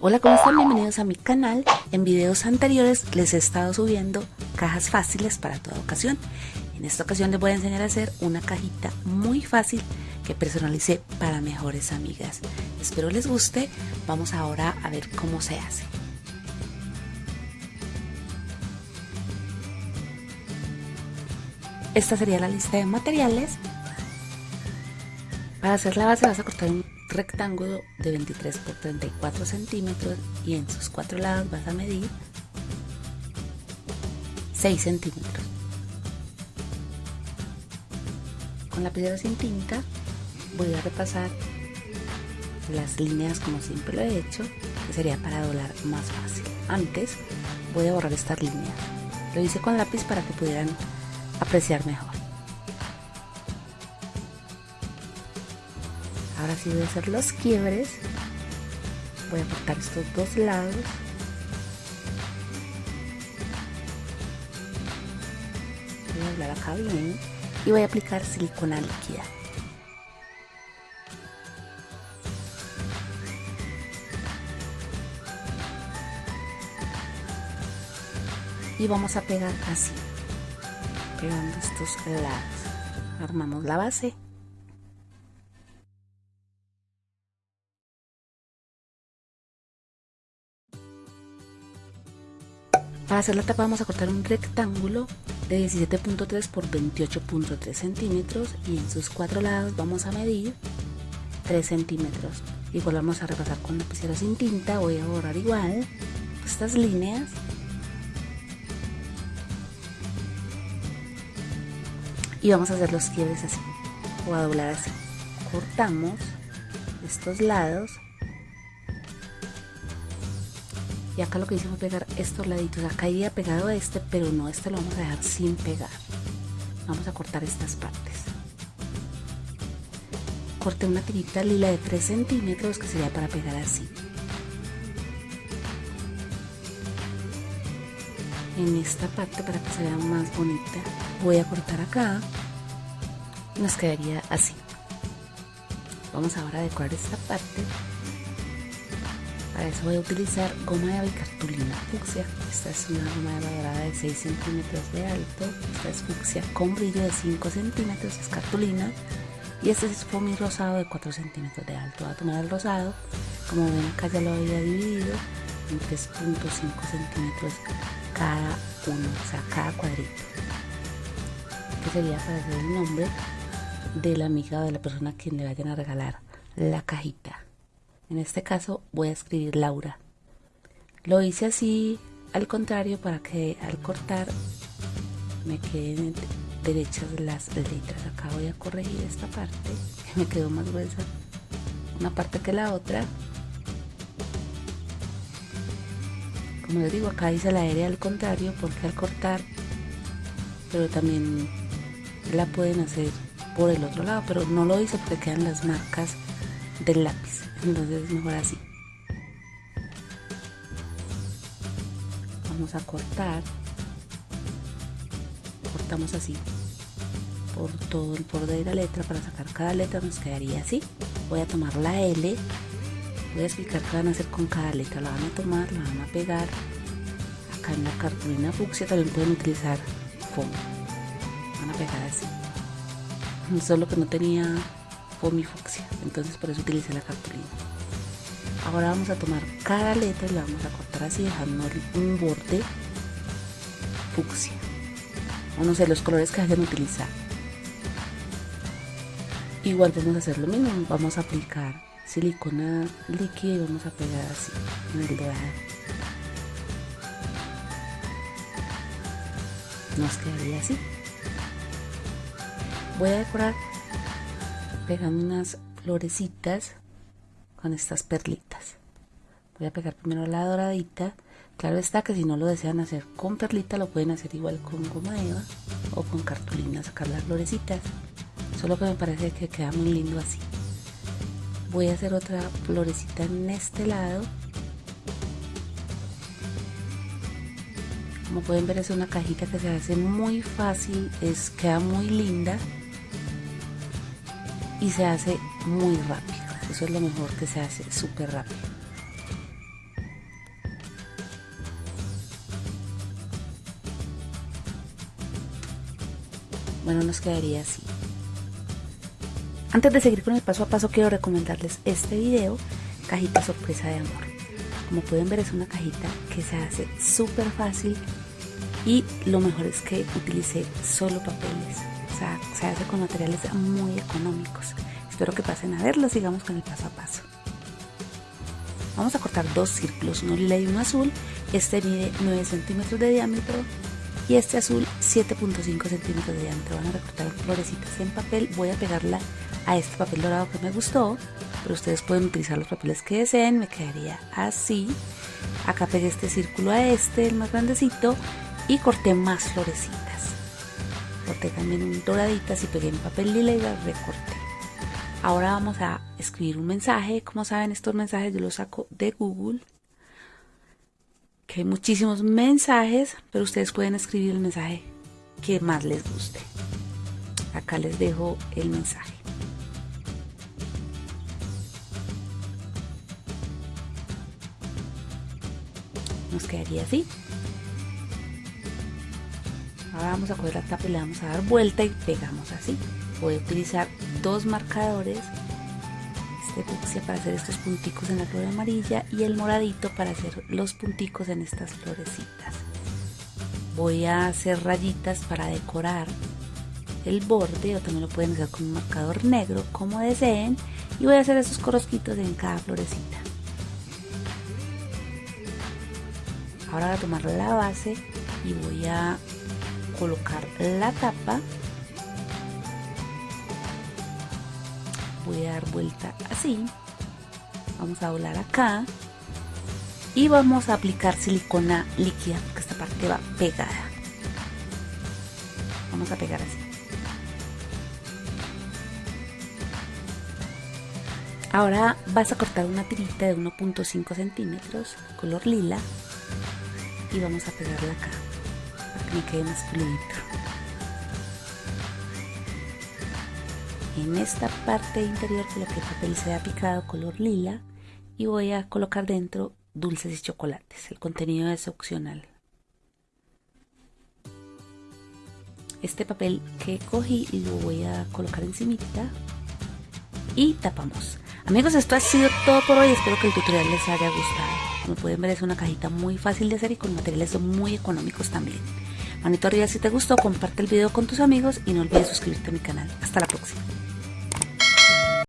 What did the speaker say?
Hola, ¿cómo están? Bienvenidos a mi canal. En videos anteriores les he estado subiendo cajas fáciles para toda ocasión. En esta ocasión les voy a enseñar a hacer una cajita muy fácil que personalicé para mejores amigas. Espero les guste. Vamos ahora a ver cómo se hace. Esta sería la lista de materiales. Para hacer la base vas a cortar un rectángulo de 23 por 34 centímetros y en sus cuatro lados vas a medir 6 centímetros. Con la piedra sin tinta voy a repasar las líneas como siempre lo he hecho, que sería para doblar más fácil. Antes voy a borrar estas líneas. Lo hice con lápiz para que pudieran apreciar mejor. Ahora sí voy a hacer los quiebres. Voy a cortar estos dos lados. Voy a doblar acá bien y voy a aplicar silicona líquida. Y vamos a pegar así, pegando estos lados. Armamos la base. Para hacer la tapa vamos a cortar un rectángulo de 17.3 por 28.3 centímetros y en sus cuatro lados vamos a medir 3 centímetros. Igual vamos a repasar con lapicera sin tinta, voy a borrar igual estas líneas. Y vamos a hacer los quiebres así, o a doblar así. Cortamos estos lados y acá lo que hice fue pegar estos laditos. Acá iría pegado este pero no este lo vamos a dejar sin pegar. Vamos a cortar estas partes. Corté una tirita lila de 3 centímetros que sería para pegar así. En esta parte para que se vea más bonita voy a cortar acá. Nos quedaría así. Vamos ahora a decorar esta parte para eso voy a utilizar goma de cartulina fucsia. Esta es una goma de dorada de 6 centímetros de alto. Esta es fucsia con brillo de 5 centímetros, es cartulina. Y este es foamy rosado de 4 centímetros de alto. Voy a tomar el rosado, como ven acá ya lo había dividido en 3.5 centímetros cada uno, o sea, cada cuadrito. Que sería para hacer el nombre de la amiga o de la persona a quien le vayan a regalar la cajita. En este caso voy a escribir Laura. Lo hice así al contrario para que al cortar me queden derechas las letras. Acá voy a corregir esta parte que me quedó más gruesa una parte que la otra. Como les digo, acá hice la R al contrario porque al cortar, pero también la pueden hacer por el otro lado, pero no lo hice porque quedan las marcas del lápiz. Entonces es mejor así. Vamos a cortar. Cortamos así. Por todo el borde de la letra para sacar cada letra nos quedaría así. Voy a tomar la L. Voy a explicar qué van a hacer con cada letra. La van a tomar, la van a pegar. Acá en la cartulina fucsia también pueden utilizar foam. Van a pegar así. Solo que no tenía fucsia. Entonces por eso utilicé la cartulina ahora vamos a tomar cada letra y la vamos a cortar así dejando un borde fucsia. O no sé los colores que vayan a utilizar igual vamos a hacer lo mismo. Vamos a aplicar silicona líquida y vamos a pegar así en el dorado. Nos quedaría así. Voy a decorar pegando unas florecitas con estas perlitas. Voy a pegar primero la doradita. Claro está que si no lo desean hacer con perlita lo pueden hacer igual con goma eva o con cartulina sacar las florecitas. Solo que me parece que queda muy lindo así. Voy a hacer otra florecita en este lado. Como pueden ver es una cajita que se hace muy fácil es queda muy linda y se hace muy rápido. Eso es lo mejor que se hace súper rápido. Bueno, nos quedaría así. Antes de seguir con el paso a paso, quiero recomendarles este video, Cajita Sorpresa de Amor. Como pueden ver, es una cajita que se hace súper fácil y lo mejor es que utilicé solo papeles. Se hace con materiales muy económicos. Espero que pasen a verlo, sigamos con el paso a paso. Vamos a cortar dos círculos, uno lila y uno azul. Este mide 9 centímetros de diámetro y este azul 7.5 centímetros de diámetro. Van a recortar florecitas en papel. Voy a pegarla a este papel dorado que me gustó, pero ustedes pueden utilizar los papeles que deseen. Me quedaría así. Acá pegué este círculo a este, el más grandecito, y corté más florecitas. Corté también un doraditas y pegué en papel lila y las recorté. Ahora vamos a escribir un mensaje. Como saben, estos mensajes yo los saco de Google. Que hay muchísimos mensajes, pero ustedes pueden escribir el mensaje que más les guste. Acá les dejo el mensaje. Nos quedaría así. Vamos a coger la tapa y le vamos a dar vuelta y pegamos así. Voy a utilizar dos marcadores, este fucsia para hacer estos punticos en la flor amarilla y el moradito para hacer los punticos en estas florecitas. Voy a hacer rayitas para decorar el borde o también lo pueden hacer con un marcador negro como deseen y voy a hacer esos corosquitos en cada florecita. Ahora voy a tomar la base y voy a colocar la tapa. Voy a dar vuelta así. Vamos a volar acá. Y vamos a aplicar silicona líquida porque esta parte va pegada. Vamos a pegar así. Ahora vas a cortar una tirita de 1.5 centímetros color lila. Y vamos a pegarla acá que me quede más fluido en esta parte interior coloqué el papel ha picado color lila y voy a colocar dentro dulces y chocolates. El contenido es opcional. Este papel que cogí lo voy a colocar encimita y tapamos. Amigos, esto ha sido todo por hoy. Espero que el tutorial les haya gustado. Como pueden ver es una cajita muy fácil de hacer y con materiales muy económicos también. Manito arriba si te gustó, comparte el video con tus amigos y no olvides suscribirte a mi canal. Hasta la próxima.